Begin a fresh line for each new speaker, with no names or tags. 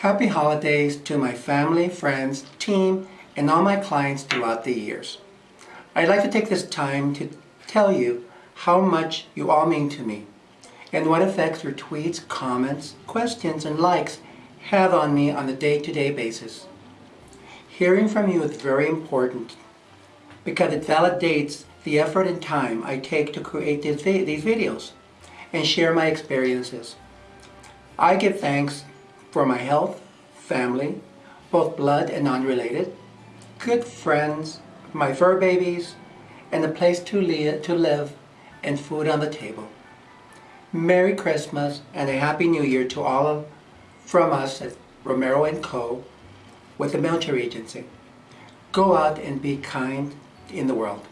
Happy holidays to my family, friends, team, and all my clients throughout the years. I'd like to take this time to tell you how much you all mean to me and what effects your tweets, comments, questions, and likes have on me on a day-to-day basis. Hearing from you is very important because it validates the effort and time I take to create these videos and share my experiences. I give thanks for my health, family, both blood and non-related, good friends, my fur babies, and a place to, li to live and food on the table. Merry Christmas and a Happy New Year to all of, from us at Romero & Co. with the Military Agency. Go out and be kind in the world.